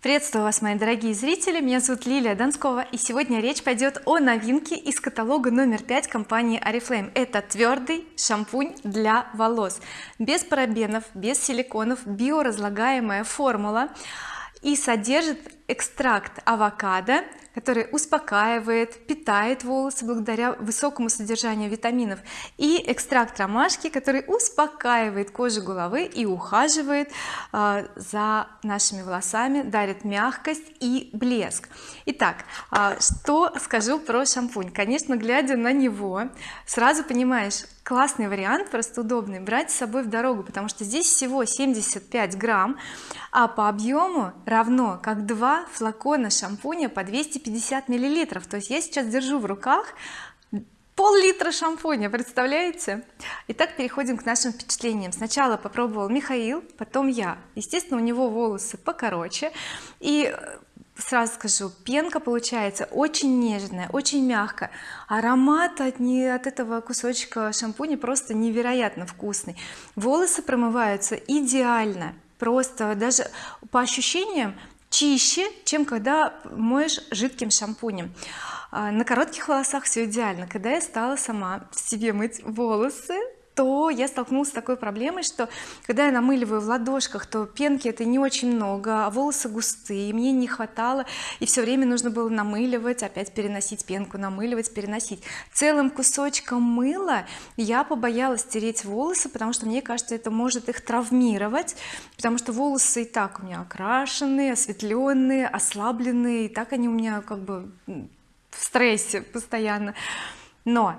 приветствую вас мои дорогие зрители. Меня зовут Лилия Донскова и сегодня речь пойдет о новинке из каталога номер 5 компании oriflame это твердый шампунь для волос. Без парабенов без силиконов биоразлагаемая формула. И содержит экстракт авокадо который успокаивает питает волосы благодаря высокому содержанию витаминов и экстракт ромашки который успокаивает кожу головы и ухаживает э, за нашими волосами дарит мягкость и блеск. Итак э, что скажу про шампунь? Конечно глядя на него сразу понимаешь классный вариант просто удобный брать с собой в дорогу потому что здесь всего 75 грамм а по объему равно как два флакона шампуня по 250 миллилитров. То есть я сейчас держу в руках пол-литра шампуня представляете? Итак переходим к нашим впечатлениям. Сначала попробовал Михаил потом я. Естественно у него волосы покороче. И сразу скажу пенка получается очень нежная очень мягкая. Аромат от, не, от этого кусочка шампуня просто невероятно вкусный. Волосы промываются идеально. Просто даже по ощущениям чище чем когда моешь жидким шампунем. А, на коротких волосах все идеально. Когда я стала сама себе мыть волосы то я столкнулась с такой проблемой что когда я намыливаю в ладошках то пенки это не очень много а волосы густые мне не хватало и все время нужно было намыливать опять переносить пенку намыливать переносить. Целым кусочком мыла я побоялась тереть волосы потому что мне кажется это может их травмировать потому что волосы и так у меня окрашенные осветленные ослабленные и так они у меня как бы в стрессе постоянно. Но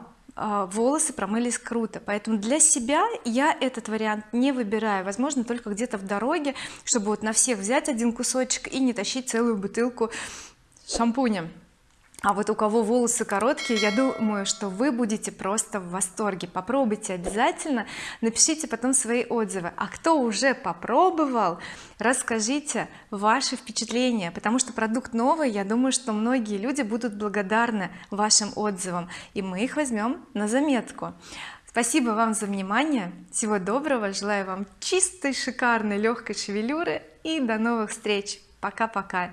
волосы промылись круто. Поэтому для себя я этот вариант не выбираю. Возможно только где-то в дороге чтобы вот на всех взять один кусочек и не тащить целую бутылку шампуня а вот у кого волосы короткие я думаю что вы будете просто в восторге. Попробуйте обязательно напишите потом свои отзывы. А кто уже попробовал расскажите ваши впечатления потому что продукт новый я думаю что многие люди будут благодарны вашим отзывам и мы их возьмем на заметку. Спасибо вам за внимание. Всего доброго. Желаю вам чистой шикарной легкой шевелюры и до новых встреч. Пока-пока